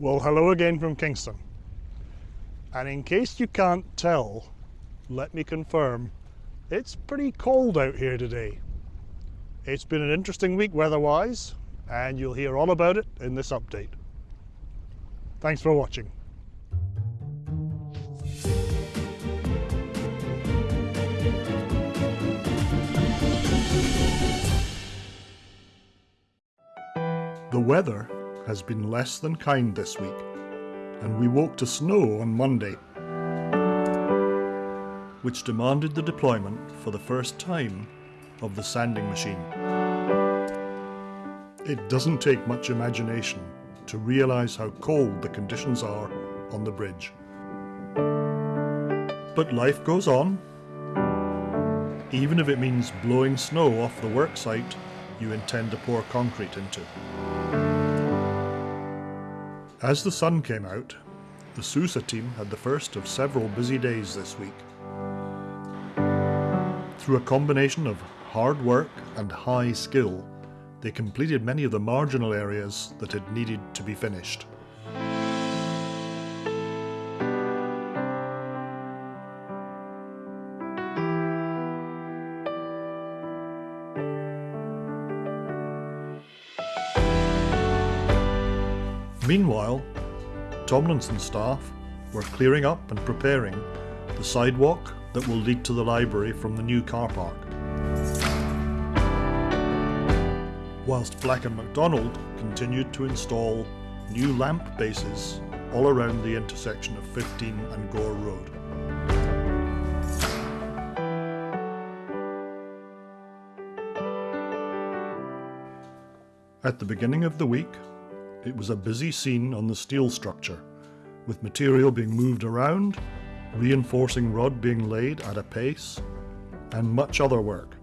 Well, hello again from Kingston. And in case you can't tell, let me confirm, it's pretty cold out here today. It's been an interesting week weather-wise, and you'll hear all about it in this update. Thanks for watching. The weather has been less than kind this week, and we woke to snow on Monday, which demanded the deployment for the first time of the sanding machine. It doesn't take much imagination to realise how cold the conditions are on the bridge. But life goes on, even if it means blowing snow off the worksite you intend to pour concrete into. As the sun came out, the Sousa team had the first of several busy days this week. Through a combination of hard work and high skill, they completed many of the marginal areas that had needed to be finished. Meanwhile, Tomlinson staff were clearing up and preparing the sidewalk that will lead to the library from the new car park. Whilst Black and McDonald continued to install new lamp bases all around the intersection of 15 and Gore Road. At the beginning of the week, it was a busy scene on the steel structure, with material being moved around, reinforcing rod being laid at a pace, and much other work.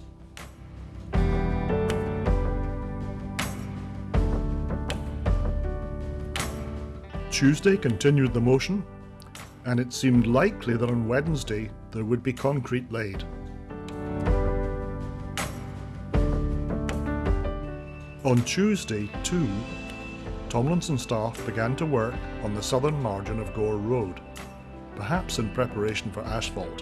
Tuesday continued the motion, and it seemed likely that on Wednesday there would be concrete laid. On Tuesday, too, Tomlinson staff began to work on the southern margin of Gore Road, perhaps in preparation for asphalt.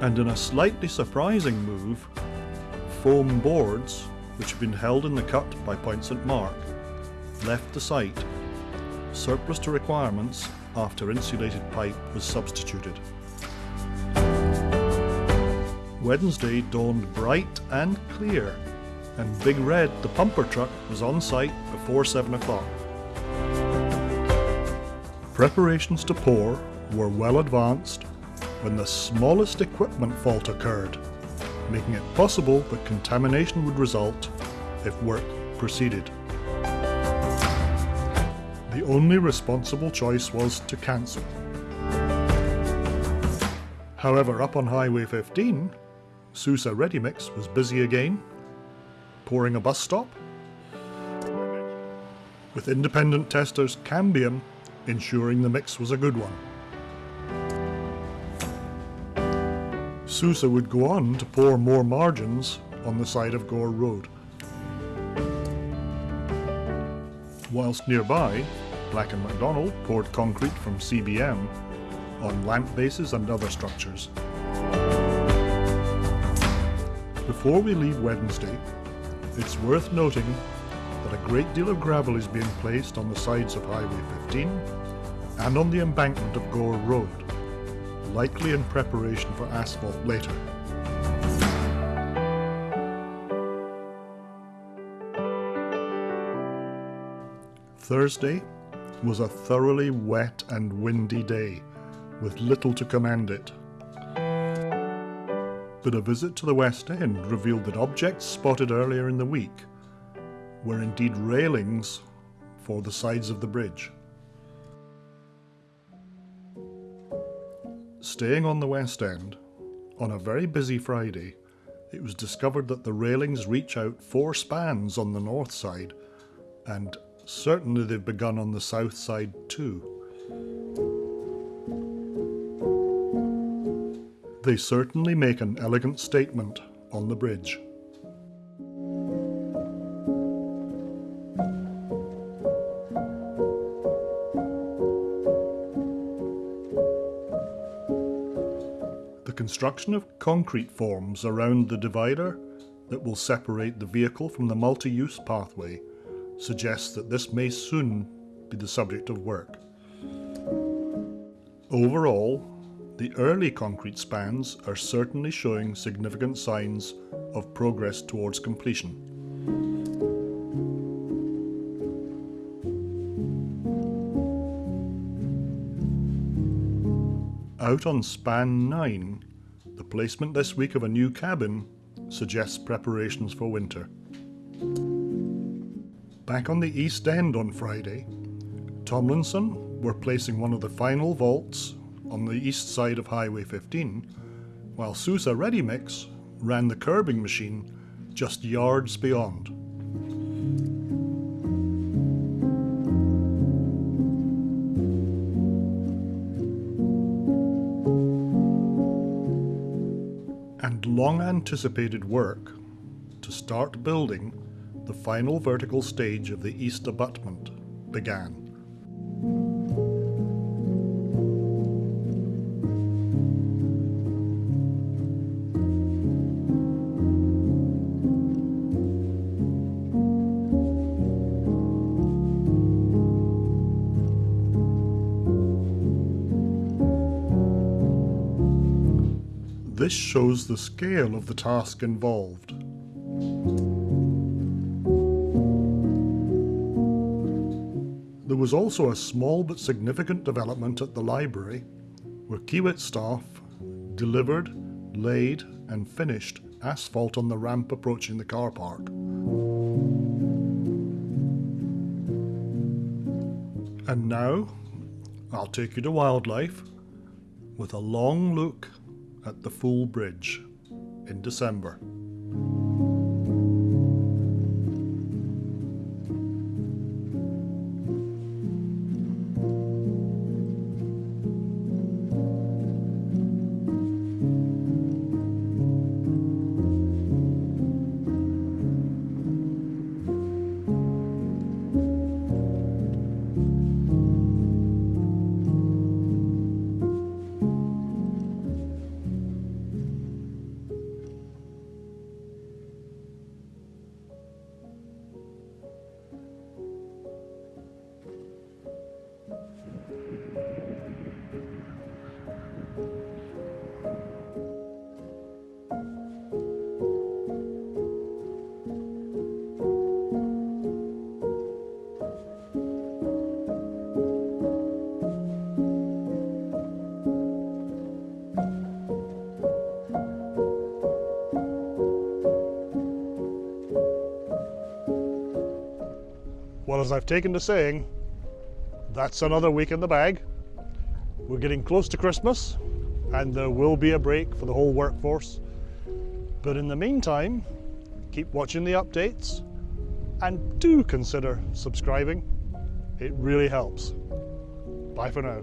And in a slightly surprising move, foam boards, which had been held in the cut by Point St Mark, left the site, surplus to requirements after insulated pipe was substituted. Wednesday dawned bright and clear, and Big Red, the pumper truck, was on site before 7 o'clock. Preparations to pour were well advanced when the smallest equipment fault occurred, making it possible that contamination would result if work proceeded. The only responsible choice was to cancel. However, up on Highway 15, Sousa Ready Mix was busy again, pouring a bus stop, with independent testers Cambium ensuring the mix was a good one. Sousa would go on to pour more margins on the side of Gore Road. Whilst nearby, Black and McDonald poured concrete from CBM on lamp bases and other structures. Before we leave Wednesday, it's worth noting that a great deal of gravel is being placed on the sides of Highway 15 and on the embankment of Gore Road, likely in preparation for asphalt later. Thursday was a thoroughly wet and windy day, with little to commend it but a visit to the West End revealed that objects spotted earlier in the week were indeed railings for the sides of the bridge. Staying on the West End, on a very busy Friday, it was discovered that the railings reach out four spans on the north side, and certainly they've begun on the south side too. They certainly make an elegant statement on the bridge. The construction of concrete forms around the divider that will separate the vehicle from the multi-use pathway suggests that this may soon be the subject of work. Overall, the early concrete spans are certainly showing significant signs of progress towards completion. Out on span 9, the placement this week of a new cabin suggests preparations for winter. Back on the East End on Friday, Tomlinson were placing one of the final vaults on the east side of Highway 15, while Sousa Ready Mix ran the curbing machine just yards beyond. And long anticipated work to start building the final vertical stage of the east abutment began. This shows the scale of the task involved. There was also a small but significant development at the library where Kiewit staff delivered, laid and finished asphalt on the ramp approaching the car park. And now, I'll take you to wildlife with a long look at the Fool bridge in December. As I've taken to saying, that's another week in the bag. We're getting close to Christmas and there will be a break for the whole workforce. But in the meantime, keep watching the updates and do consider subscribing. It really helps. Bye for now.